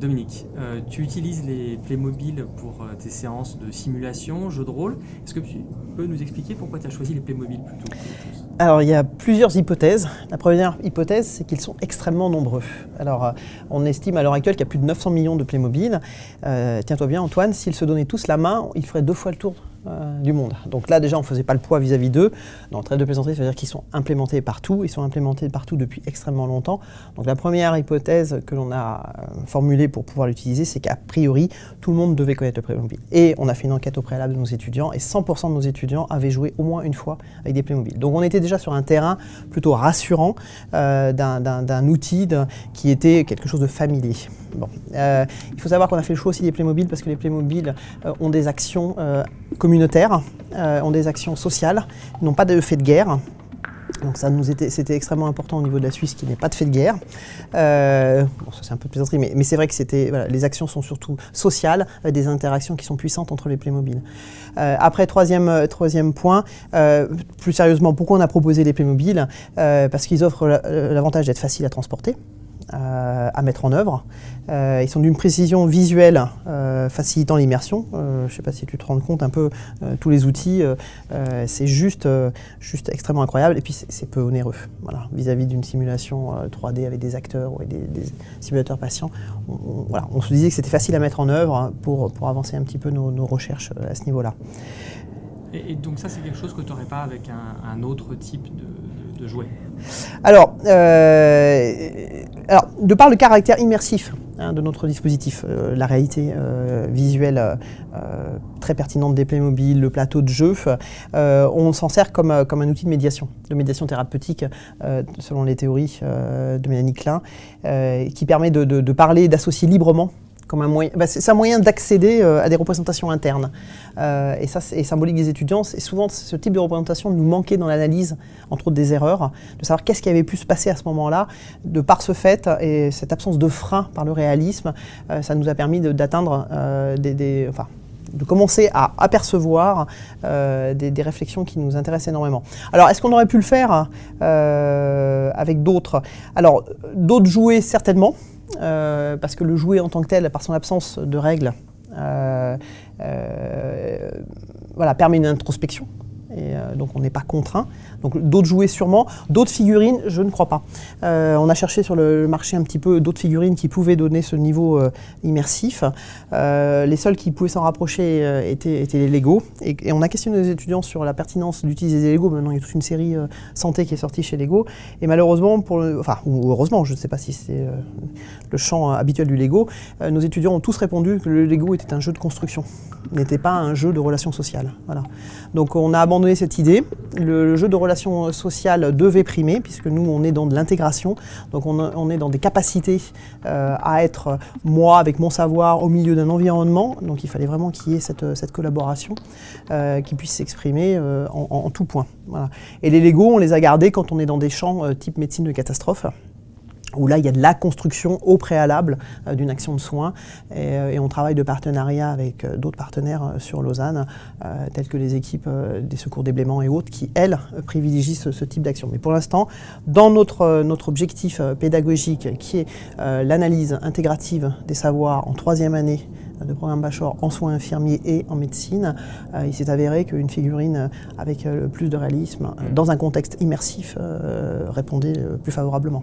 Dominique, euh, tu utilises les Playmobil pour euh, tes séances de simulation, jeux de rôle. Est-ce que tu peux nous expliquer pourquoi tu as choisi les Playmobil plutôt Alors, il y a plusieurs hypothèses. La première hypothèse, c'est qu'ils sont extrêmement nombreux. Alors, euh, on estime à l'heure actuelle qu'il y a plus de 900 millions de Playmobil. Tiens-toi bien, Antoine, s'ils se donnaient tous la main, ils feraient deux fois le tour euh, du monde. Donc là, déjà, on ne faisait pas le poids vis-à-vis d'eux. Dans très de plaisanterie, ça veut dire qu'ils sont implémentés partout. Ils sont implémentés partout depuis extrêmement longtemps. Donc la première hypothèse que l'on a euh, formulée pour pouvoir l'utiliser, c'est qu'à priori, tout le monde devait connaître le Playmobil. Et on a fait une enquête au préalable de nos étudiants, et 100% de nos étudiants avaient joué au moins une fois avec des Playmobil. Donc on était déjà sur un terrain plutôt rassurant euh, d'un- outil qui était quelque chose de familier. Euh, il faut savoir qu'on a fait le choix aussi des Playmobil parce que les Playmobil euh, ont des actions euh, communautaires, ont des actions sociales, n'ont pas de fait de guerre. Donc ça nous était, c'était extrêmement important au niveau de la Suisse qu'il n'y ait pas de fait de guerre. Bon, ça c'est un peu de plaisanterie, mais, c'est vrai que c'était, les actions sont surtout sociales, des interactions qui sont puissantes entre les Playmobil. Après, troisième, troisième point, plus sérieusement, pourquoi on a proposé les Playmobil? Parce qu'ils offrent la- l'avantage d'être faciles à transporter. Euh, à mettre en œuvre. Euh, ils sont d'une précision visuelle euh, facilitant l'immersion. Je ne sais pas si tu te rends compte un peu tous les outils. c'est juste, juste extrêmement incroyable. Et puis c'est peu onéreux. Voilà, vis-à-vis d'une simulation euh, 3D avec des acteurs ou des, simulateurs patients. On, voilà, on se disait que c'était facile à mettre en œuvre hein, pour, pour avancer un petit peu nos, recherches à ce niveau-là. Et, donc ça, c'est quelque chose que tu n'aurais pas avec un, autre type de, jouet. Alors, euh, alors, de par le caractère immersif hein, de notre dispositif, euh, la réalité euh, visuelle très pertinente des Playmobil, le plateau de jeu, on s'en sert comme, comme un outil de médiation, de médiation thérapeutique, selon les théories de Mélanie Klein, qui permet de, de- de parler, d'associer librement comme un moyen, bah, c'est un moyen d'accéder euh, à des représentations internes. Euh, et ça, c'est symbolique des étudiants. Et souvent, ce type de représentation nous manquait dans l'analyse, entre autres des erreurs, de savoir qu'est-ce qui avait pu se passer à ce moment-là. De par ce fait et cette absence de frein par le réalisme, euh, ça nous a permis de- d'atteindre euh, des, enfin, de commencer à apercevoir des, réflexions qui nous intéressent énormément. Alors, est-ce qu'on aurait pu le faire avec d'autres? Alors, d'autres jouets, certainement, euh, parce que le jouet en tant que tel, par son absence de règles, euh, euh, voilà, permet une introspection. Euh, donc on n'est pas contraint. Donc d'autres jouets sûrement, d'autres figurines, je ne crois pas. Euh, on a cherché sur le marché un petit peu d'autres figurines qui pouvaient donner ce niveau euh, immersif. Les seuls qui pouvaient s'en rapprocher étaient, les Lego. Et, on a questionné les étudiants sur la pertinence d'utiliser des Lego. Maintenant il y a toute une série santé qui est sortie chez Lego. Et malheureusement, enfin ou heureusement, je ne sais pas si c'est le champ habituel du Lego, nos étudiants ont tous répondu que le Lego était un jeu de construction, n'était pas un jeu de relations sociales. Voilà. Donc on a abandonné cette idée. Le, jeu de relations sociales devait primer, puisque nous on est dans de l'intégration, donc on, est dans des capacités euh, à être moi avec mon savoir au milieu d'un environnement. Donc il fallait vraiment qu'il y ait cette, collaboration euh, qui puisse s'exprimer euh, en, tout point. Et les Lego, on les a gardés quand on est dans des champs type médecine de catastrophe où là, il y a de la construction au préalable euh, d'une action de soins. Et, euh, et on travaille de partenariat avec euh, d'autres partenaires sur Lausanne, tels que les équipes des secours des Bléments et autres, qui, elles, privilégient ce, type d'action. Mais pour l'instant, dans notre, objectif pédagogique, qui est l'analyse intégrative des savoirs en troisième année de programme bachelor en soins infirmiers et en médecine, il s'est avéré qu'une figurine avec le plus de réalisme, dans un contexte immersif, répondait plus favorablement.